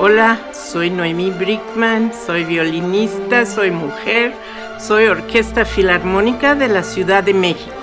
Hola, soy Noemí Brickman, soy violinista, soy mujer, soy Orquesta Filarmónica de la Ciudad de México.